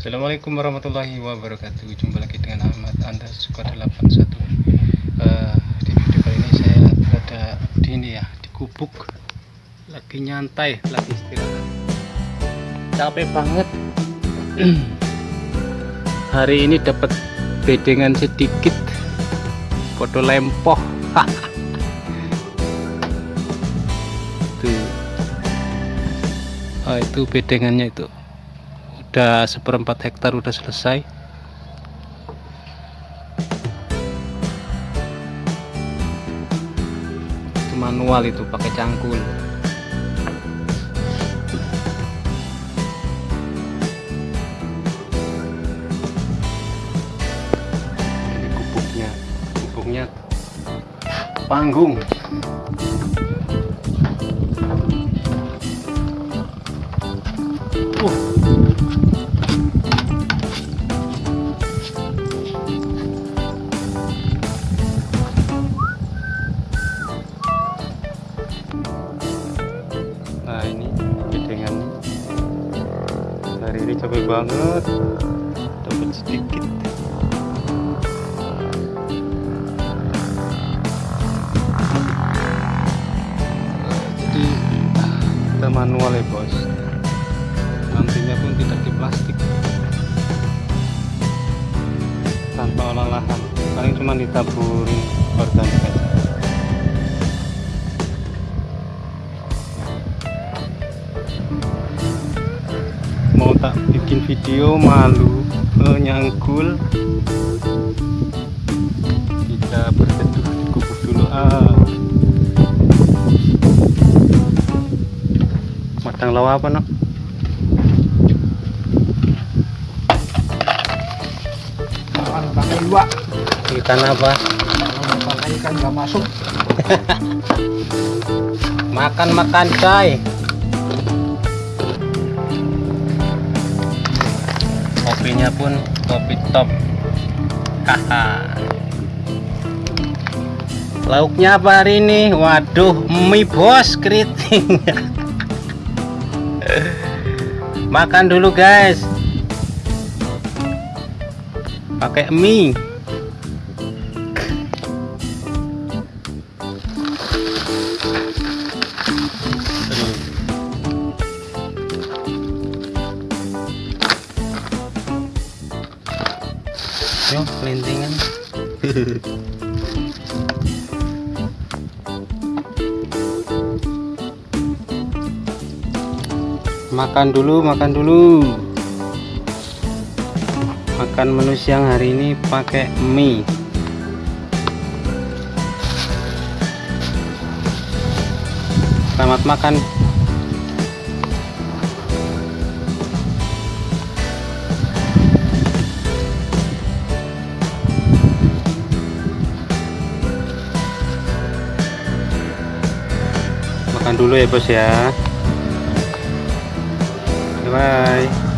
Assalamualaikum warahmatullahi wabarakatuh. Jumpa lagi dengan Ahmad Anda Suka 81 uh, Di video kali ini saya berada di ini ya Di gubuk Lagi nyantai, lagi istirahat. Capek banget. Hari ini dapat bedengan sedikit. Foto lempoh. Tuh. Oh, itu bedengannya itu udah seperempat hektar udah selesai. Itu manual itu pakai cangkul. Ini gubuknya gubuknya panggung. Uh hari ini capek banget. Dapat sedikit. Jadi kita manual ya bos. Nantinya pun tidak di plastik. Tanpa olah lahan paling cuma ditaburi organik aja bikin video malu menyangkul. Kita berteduh di gubuk dulu. Ah. Matang lawa apa no makan pakai dua ikan apa? Pakai ikan nggak masuk. Makan makan coy kopinya pun kopi top. Haha. Lauknya apa hari ini? Waduh mie bos keriting. Makan dulu guys. Pakai mie Yo, makan dulu, makan dulu. Makan menu siang hari ini pakai mie. Selamat makan. Makan dulu ya bos ya. Bye. -bye.